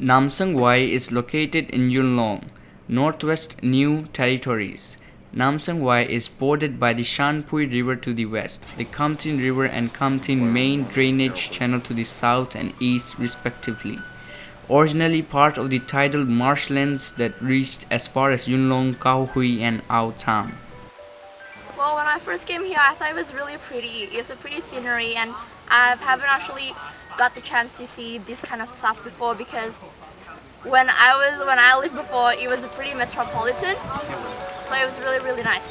Namsang Wai is located in Yuen Long, Northwest New Territories. Namsang Wai is bordered by the Shan Pui River to the west, the Kam Tin River and Kam Tin main drainage channel to the south and east respectively. Originally part of the tidal marshlands that reached as far as Yuen Long, Kau Hui and Ao. Well, when I first came here, I thought it was really pretty. It's a pretty scenery and I haven't actually got the chance to see this kind of stuff before because when I was when I lived before it was a pretty metropolitan. So it was really really nice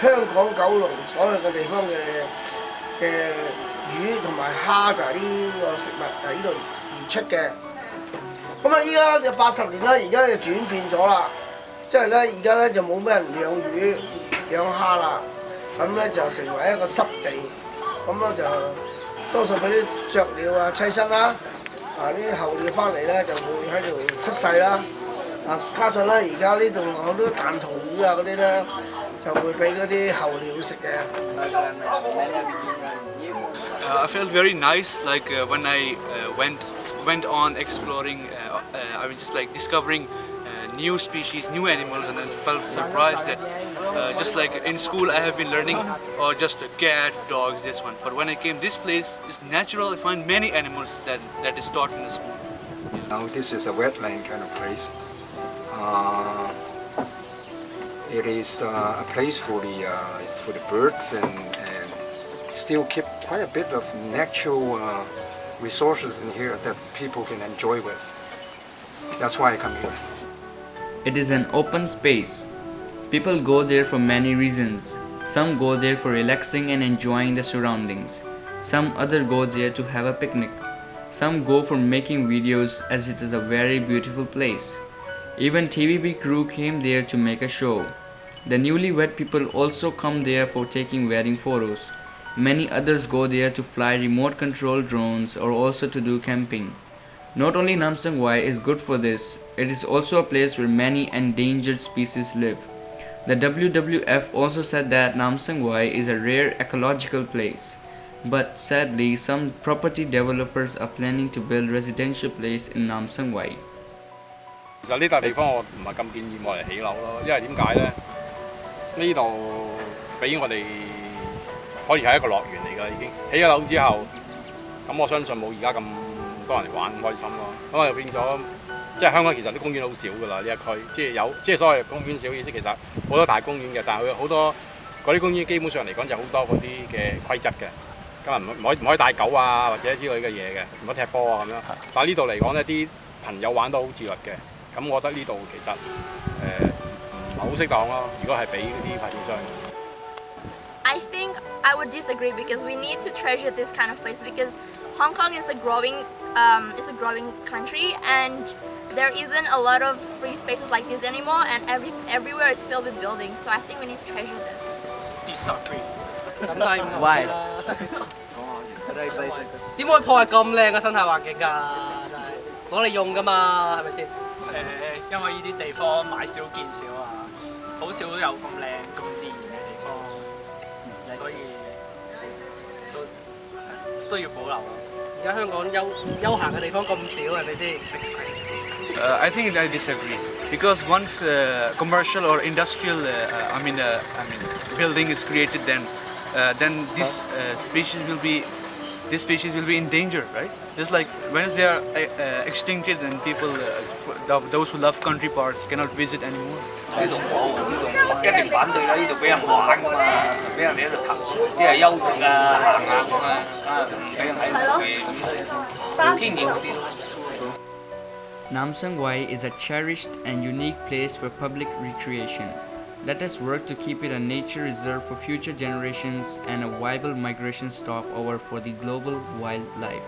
呢個地方咧又有八十年嘅歷史㗎啦。呢、個南三里以前係一個島嚟㗎。以前咧香港嘅居民咧主要食嘅烏頭魚啦，同埋基圍蝦啦，就係、是、呢個南生圍嘅出產地方，供應香港九龍所有嘅地方嘅嘅魚同埋蝦就係呢個食物喺呢度而出嘅。咁啊，依家就八十年啦，而家就轉變咗啦，即係咧而家咧就冇咩人養魚養蝦啦，咁咧就成為一個濕地，咁咧就多數俾啲雀鳥啊棲身啦，啊啲候鳥翻嚟咧就會喺度出世啦，啊加上咧而家呢度好多彈塗魚啊嗰啲咧。 就会俾嗰啲候鸟食嘅。Uh, I felt very nice like uh, when I uh, went went on exploring uh, uh, I was just like discovering uh, new species new animals and I felt surprised that just like in school I have been learning or just a cat dogs this one but when I came this place it's natural I find many animals that that is taught in the school now this is a wetland kind of place it is uh, a place for the uh, for the birds and, and, still keep quite a bit of natural uh, resources in here that people can enjoy with. That's why I come here. It is an open space. People go there for many reasons. Some go there for relaxing and enjoying the surroundings. Some other go there to have a picnic. Some go for making videos as it is a very beautiful place. Even TVB crew came there to make a show. The newlywed people also come there for taking wedding photos. Many others go there to fly remote control drones or also to do camping. Not only Namsang Wai is good for this, it is also a place where many endangered species live. The WWF also said that Namsang Wai is a rare ecological place. But sadly, some property developers are planning to build residential place in Namsang Wai. 其实呢笪地方我唔系咁建议我嚟起楼咯，因为点解呢？ 呢度俾我哋可以係一個樂園嚟㗎，已經起咗樓之後，咁我相信冇而家咁多人嚟玩咁開心咯。咁我就變咗，即係香港其實啲公園好少㗎啦，呢一區，即係有即係所謂公園少意思，其實好多大公園嘅，但係佢好多嗰啲公園基本上嚟講就好多嗰啲嘅規則嘅。今日唔唔可以唔可以帶狗啊，或者之類嘅嘢嘅，唔可以踢波啊咁樣。但係呢度嚟講呢啲朋友玩得好自律嘅，咁我覺得呢度其實誒。呃 I think I would disagree because we need to treasure this kind of place because Hong Kong is a growing um, is a growing country and there isn't a lot of free spaces like this anymore and every everywhere is filled with buildings so I think we need to treasure this. Disagree. Why? 点可以破坏咁靓嘅生态环境㗎？攞嚟用㗎嘛，系咪先？诶，因为呢啲地方买少见少啊。 好少有咁靓咁自然嘅地方，所以都要保留咯。而家香港休休闲嘅地方咁少，系咪先？Uh, I think I disagree because once uh, commercial or industrial, uh, I mean, uh, I mean, building is created, then uh, then this uh, species will be this species will be in danger, right? Just like once they are uh, extincted and people, uh, those who love country parts cannot visit anymore. 呢度冇，呢度一定反对啦！呢度俾人玩噶嘛，俾人哋喺度腾，即系休息啊、行下咁啊，啊唔俾人喺度做嘢，天气好啲咯。Namsang Wai is a cherished and unique place for public recreation. Let us work to keep it a nature reserve for future generations and a viable migration stopover for the global wildlife.